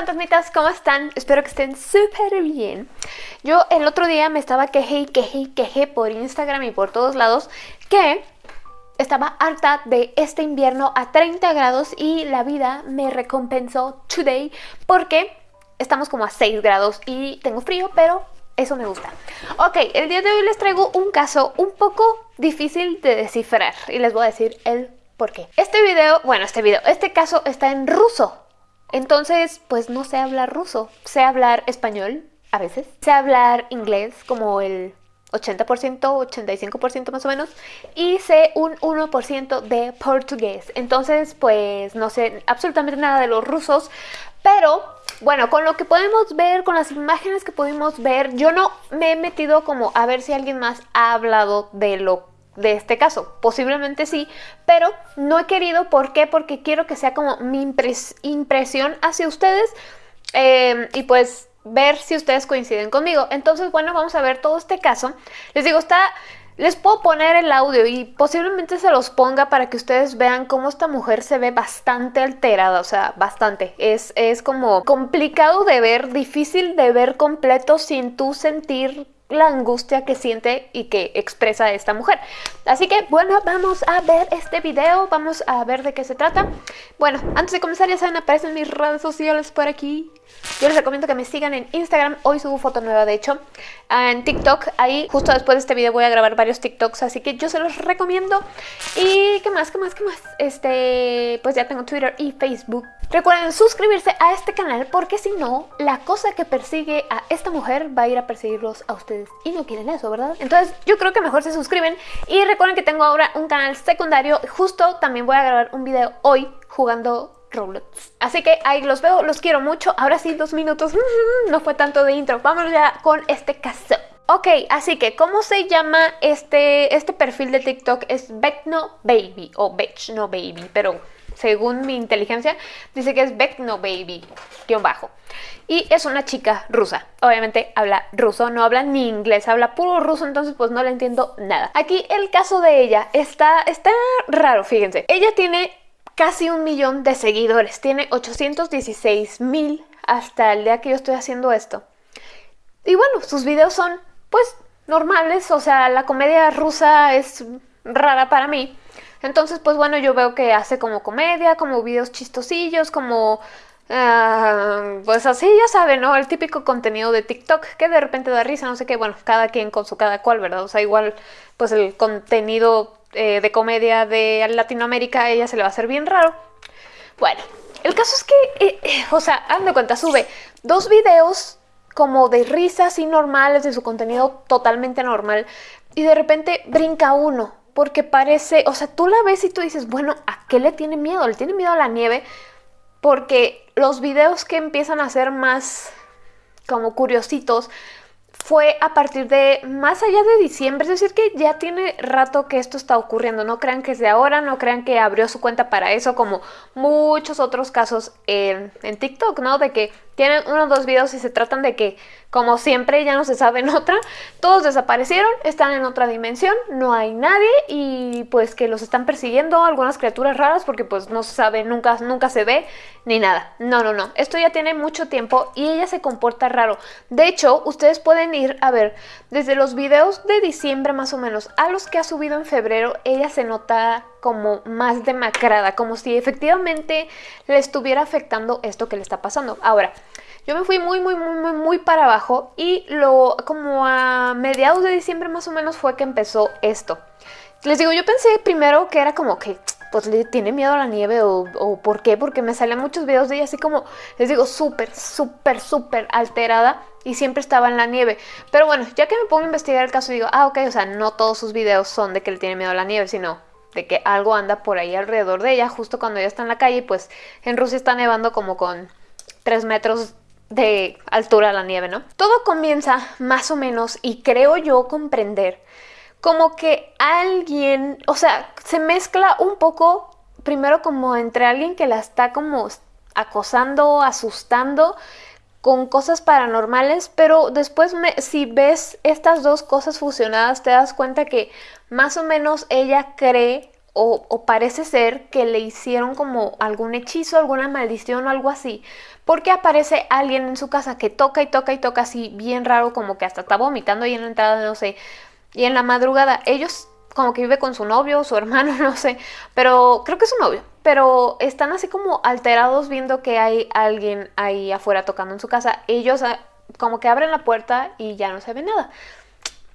fantasmitas, ¿cómo están? Espero que estén súper bien. Yo el otro día me estaba quejé y quejé y quejé por Instagram y por todos lados que estaba harta de este invierno a 30 grados y la vida me recompensó today porque estamos como a 6 grados y tengo frío, pero eso me gusta. Ok, el día de hoy les traigo un caso un poco difícil de descifrar y les voy a decir el por qué. Este video, bueno, este video, este caso está en ruso. Entonces, pues no sé hablar ruso, sé hablar español a veces, sé hablar inglés como el 80%, 85% más o menos, y sé un 1% de portugués. Entonces, pues no sé absolutamente nada de los rusos, pero bueno, con lo que podemos ver, con las imágenes que pudimos ver, yo no me he metido como a ver si alguien más ha hablado de lo de este caso. Posiblemente sí, pero no he querido. ¿Por qué? Porque quiero que sea como mi impresión hacia ustedes eh, y pues ver si ustedes coinciden conmigo. Entonces, bueno, vamos a ver todo este caso. Les digo, está... Les puedo poner el audio y posiblemente se los ponga para que ustedes vean cómo esta mujer se ve bastante alterada, o sea, bastante. Es, es como complicado de ver, difícil de ver completo sin tú sentir la angustia que siente y que expresa esta mujer. Así que bueno, vamos a ver este video, vamos a ver de qué se trata. Bueno, antes de comenzar ya saben, aparecen mis redes sociales por aquí. Yo les recomiendo que me sigan en Instagram, hoy subo foto nueva de hecho, en TikTok, ahí justo después de este video voy a grabar varios TikToks, así que yo se los recomiendo. Y qué más, qué más, qué más, este, pues ya tengo Twitter y Facebook. Recuerden suscribirse a este canal porque si no, la cosa que persigue a esta mujer va a ir a perseguirlos a ustedes y no quieren eso, ¿verdad? Entonces yo creo que mejor se suscriben y recuerden que tengo ahora un canal secundario, justo también voy a grabar un video hoy jugando Roblox. Así que ahí los veo, los quiero mucho. Ahora sí, dos minutos, no fue tanto de intro. Vámonos ya con este caso. Ok, así que, ¿cómo se llama este, este perfil de TikTok? Es Beckno Baby o Beckno Baby, pero según mi inteligencia, dice que es Beckno Baby, guion bajo. Y es una chica rusa. Obviamente habla ruso, no habla ni inglés, habla puro ruso, entonces pues no le entiendo nada. Aquí el caso de ella está, está raro, fíjense. Ella tiene casi un millón de seguidores. Tiene 816 mil hasta el día que yo estoy haciendo esto. Y bueno, sus videos son pues normales, o sea, la comedia rusa es rara para mí. Entonces, pues bueno, yo veo que hace como comedia, como videos chistosillos, como... Ah, pues así, ya saben, ¿no? El típico contenido de TikTok que de repente da risa, no sé qué, bueno, cada quien con su cada cual, ¿verdad? O sea, igual, pues el contenido eh, de comedia de Latinoamérica, a ella se le va a hacer bien raro. Bueno, el caso es que, eh, eh, o sea, de cuenta, sube dos videos como de risas y normales, de su contenido totalmente normal, y de repente brinca uno, porque parece, o sea, tú la ves y tú dices, bueno, ¿a qué le tiene miedo? Le tiene miedo a la nieve, porque los videos que empiezan a ser más como curiositos fue a partir de más allá de diciembre, es decir que ya tiene rato que esto está ocurriendo, no crean que es de ahora, no crean que abrió su cuenta para eso como muchos otros casos en, en TikTok, ¿no? De que tienen uno o dos videos y se tratan de que, como siempre, ya no se sabe en otra, todos desaparecieron, están en otra dimensión, no hay nadie y pues que los están persiguiendo algunas criaturas raras porque pues no se sabe, nunca, nunca se ve ni nada. No, no, no, esto ya tiene mucho tiempo y ella se comporta raro. De hecho, ustedes pueden ir a ver, desde los videos de diciembre más o menos a los que ha subido en febrero, ella se nota como más demacrada, como si efectivamente le estuviera afectando esto que le está pasando. Ahora, yo me fui muy, muy, muy, muy, muy para abajo y lo como a mediados de diciembre más o menos fue que empezó esto. Les digo, yo pensé primero que era como que pues le tiene miedo a la nieve o, por qué, porque me salían muchos videos de ella así como, les digo, súper, súper, súper alterada y siempre estaba en la nieve. Pero bueno, ya que me pongo a investigar el caso digo, ah, ok, o sea, no todos sus videos son de que le tiene miedo a la nieve, sino de que algo anda por ahí alrededor de ella, justo cuando ella está en la calle, pues en Rusia está nevando como con 3 metros de altura la nieve, ¿no? Todo comienza más o menos, y creo yo comprender, como que alguien, o sea, se mezcla un poco, primero como entre alguien que la está como acosando, asustando, con cosas paranormales, pero después si ves estas dos cosas fusionadas te das cuenta que más o menos ella cree o, parece ser que le hicieron como algún hechizo, alguna maldición o algo así, porque aparece alguien en su casa que toca y toca y toca así bien raro, como que hasta está vomitando ahí en la entrada, no sé, y en la madrugada ellos como que vive con su novio, su hermano, no sé, pero creo que es su novio, pero están así como alterados viendo que hay alguien ahí afuera tocando en su casa, ellos ah, como que abren la puerta y ya no se ve nada.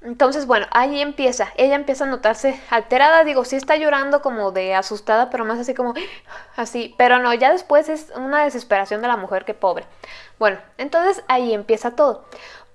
Entonces, bueno, ahí empieza. Ella empieza a notarse alterada. Digo, sí está llorando como de asustada, pero más así como así. Pero no, ya después es una desesperación de la mujer que pobre. Bueno, entonces ahí empieza todo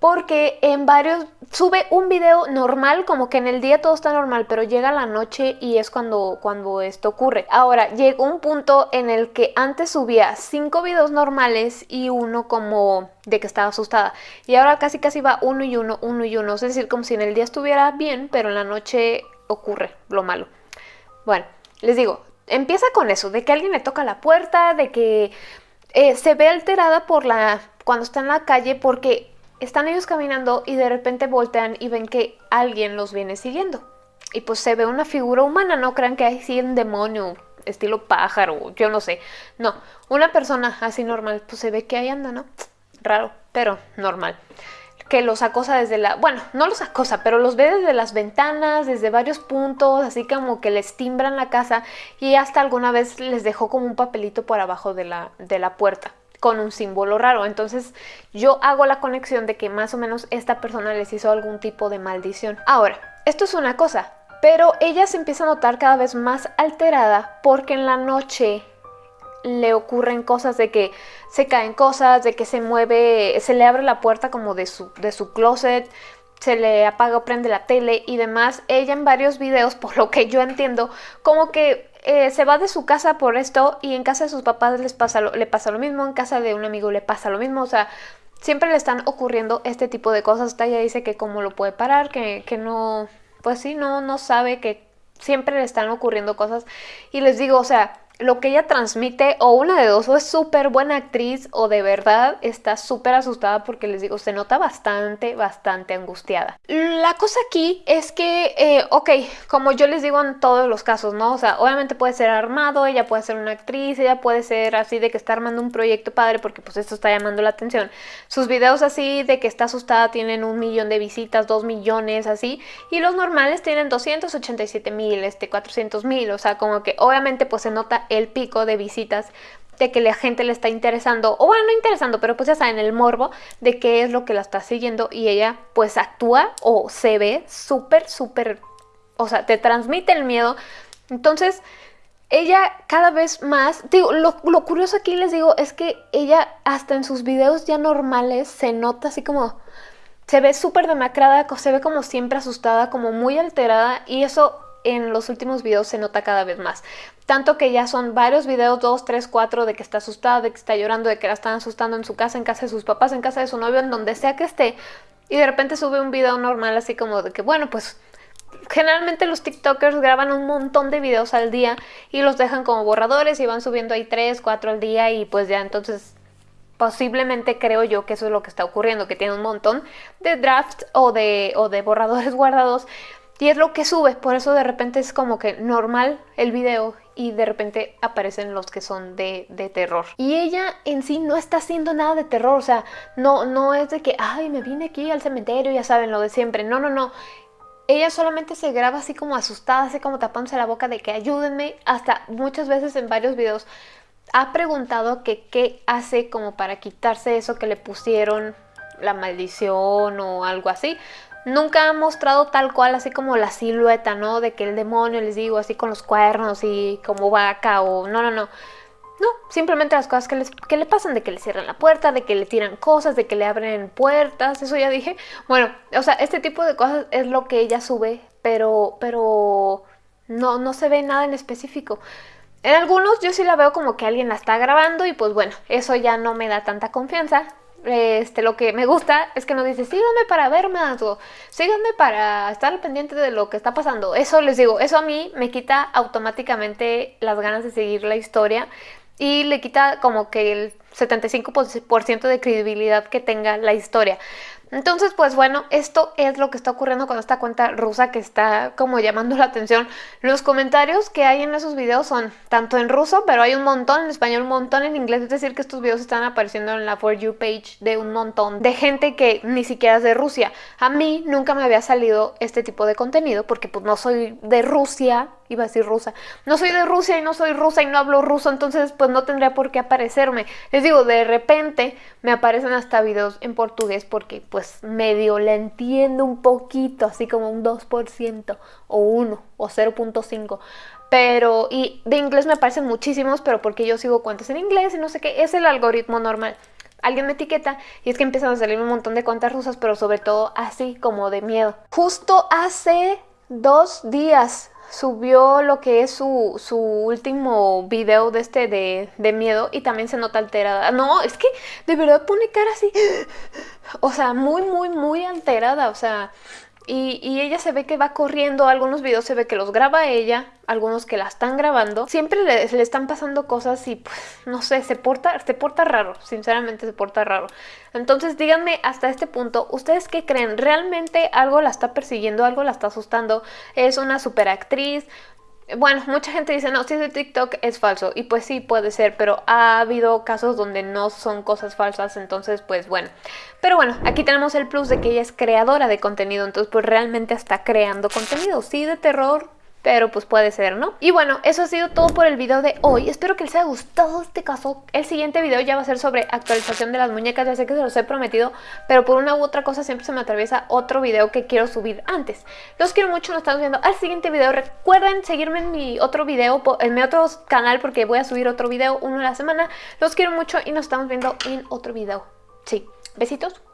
porque en varios sube un video normal, como que en el día todo está normal, pero llega la noche y es cuando, cuando esto ocurre. Ahora, llegó un punto en el que antes subía cinco videos normales y uno como de que estaba asustada. Y ahora casi casi va uno y uno, uno y uno. Es decir, como si en el día estuviera bien, pero en la noche ocurre lo malo. Bueno, les digo, empieza con eso, de que alguien le toca la puerta, de que eh, se ve alterada por la cuando está en la calle porque están ellos caminando y de repente voltean y ven que alguien los viene siguiendo. Y pues se ve una figura humana, no crean que hay sí un demonio, estilo pájaro, yo no sé. No, una persona así normal, pues se ve que ahí anda, ¿no? Raro, pero normal. Que los acosa desde la... Bueno, no los acosa, pero los ve desde las ventanas, desde varios puntos, así como que les timbran la casa y hasta alguna vez les dejó como un papelito por abajo de la, de la puerta con un símbolo raro. Entonces yo hago la conexión de que más o menos esta persona les hizo algún tipo de maldición. Ahora, esto es una cosa, pero ella se empieza a notar cada vez más alterada porque en la noche le ocurren cosas de que se caen cosas, de que se mueve, se le abre la puerta como de su, de su closet, se le apaga o prende la tele y demás. Ella en varios videos, por lo que yo entiendo, como que eh, se va de su casa por esto y en casa de sus papás les pasa le pasa lo mismo, en casa de un amigo le pasa lo mismo, o sea, siempre le están ocurriendo este tipo de cosas. Hasta ella dice que cómo lo puede parar, que, que no, pues sí, no, no sabe que siempre le están ocurriendo cosas. Y les digo, o sea, lo que ella transmite o una de dos o es súper buena actriz o de verdad está súper asustada porque les digo, se nota bastante, bastante angustiada. La cosa aquí es que, eh, ok, como yo les digo en todos los casos, ¿no? O sea, obviamente puede ser armado, ella puede ser una actriz, ella puede ser así de que está armando un proyecto padre porque pues esto está llamando la atención. Sus videos así de que está asustada tienen un millón de visitas, dos millones así, y los normales tienen 287 mil, este, 400 mil, o sea, como que obviamente pues se nota el pico de visitas de que la gente le está interesando, o bueno, no interesando, pero pues ya saben, el morbo de qué es lo que la está siguiendo y ella pues actúa o se ve súper, súper, o sea, te transmite el miedo. Entonces, ella cada vez más, digo, lo, lo curioso aquí les digo es que ella hasta en sus videos ya normales se nota así como, se ve súper demacrada, se ve como siempre asustada, como muy alterada y eso en los últimos videos se nota cada vez más. Tanto que ya son varios videos, dos, tres, cuatro, de que está asustada, de que está llorando, de que la están asustando en su casa, en casa de sus papás, en casa de su novio, en donde sea que esté. Y de repente sube un video normal así como de que, bueno, pues generalmente los TikTokers graban un montón de videos al día y los dejan como borradores y van subiendo ahí tres, cuatro al día y pues ya entonces posiblemente creo yo que eso es lo que está ocurriendo, que tiene un montón de drafts o de, o de borradores guardados y es lo que sube, por eso de repente es como que normal el video y de repente aparecen los que son de, terror. Y ella en sí no está haciendo nada de terror, o sea, no, no es de que, ay, me vine aquí al cementerio, ya saben, lo de siempre. No, no, no. Ella solamente se graba así como asustada, así como tapándose la boca de que ayúdenme. Hasta muchas veces en varios videos ha preguntado que qué hace como para quitarse eso que le pusieron, la maldición o algo así nunca ha mostrado tal cual así como la silueta, ¿no? De que el demonio, les digo, así con los cuernos y como vaca o... No, no, no. No, simplemente las cosas que, les, que le pasan, de que le cierran la puerta, de que le tiran cosas, de que le abren puertas, eso ya dije. Bueno, o sea, este tipo de cosas es lo que ella sube, pero, pero no, no se ve nada en específico. En algunos yo sí la veo como que alguien la está grabando y pues bueno, eso ya no me da tanta confianza este, lo que me gusta es que nos dice, síganme para ver más o síganme para estar pendiente de lo que está pasando. Eso les digo, eso a mí me quita automáticamente las ganas de seguir la historia y le quita como que el 75% de credibilidad que tenga la historia. Entonces, pues bueno, esto es lo que está ocurriendo con esta cuenta rusa que está como llamando la atención. Los comentarios que hay en esos videos son tanto en ruso, pero hay un montón en español, un montón en inglés. Es decir, que estos videos están apareciendo en la For You page de un montón de gente que ni siquiera es de Rusia. A mí nunca me había salido este tipo de contenido porque pues no soy de Rusia, iba a decir rusa. No soy de Rusia y no soy rusa y no hablo ruso, entonces pues no tendría por qué aparecerme. Digo, de repente me aparecen hasta videos en portugués porque pues medio le entiendo un poquito, así como un 2% o 1 o 0.5. Pero, y de inglés me aparecen muchísimos, pero porque yo sigo cuentas en inglés y no sé qué, es el algoritmo normal alguien me etiqueta y es que empiezan a salir un montón de cuentas rusas, pero sobre todo así como de miedo. Justo hace dos días subió lo que es su, su último video de este de, de, miedo y también se nota alterada. No, es que de verdad pone cara así, o sea, muy, muy, muy alterada, o sea, y, ella se ve que va corriendo, algunos videos se ve que los graba ella, algunos que la están grabando. Siempre le, le, están pasando cosas y pues no sé, se porta, se porta raro, sinceramente se porta raro. Entonces díganme hasta este punto, ¿ustedes qué creen? ¿Realmente algo la está persiguiendo, algo la está asustando? ¿Es una superactriz? Bueno, mucha gente dice, no, si es de TikTok es falso. Y pues sí, puede ser, pero ha habido casos donde no son cosas falsas, entonces pues bueno. Pero bueno, aquí tenemos el plus de que ella es creadora de contenido, entonces pues realmente está creando contenido. Sí, de terror, pero pues puede ser, ¿no? Y bueno, eso ha sido todo por el video de hoy. Espero que les haya gustado este caso. El siguiente video ya va a ser sobre actualización de las muñecas. Ya sé que se los he prometido, pero por una u otra cosa siempre se me atraviesa otro video que quiero subir antes. Los quiero mucho, nos estamos viendo al siguiente video. Recuerden seguirme en mi otro video, en mi otro canal, porque voy a subir otro video, uno a la semana. Los quiero mucho y nos estamos viendo en otro video. Sí, besitos.